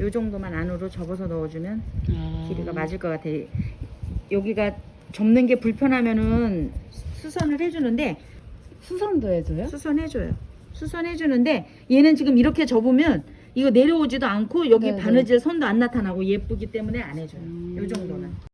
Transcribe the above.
요 정도만 안으로 접어서 넣어주면 아. 길이가 맞을 것 같아. 여기가 접는 게 불편하면은 수선을 해주는데 수선도 해줘요? 수선해줘요. 수선해주는데 얘는 지금 이렇게 접으면 이거 내려오지도 않고 여기 네네. 바느질 선도 안 나타나고 예쁘기 때문에 안 해줘요. 음. 요 정도는.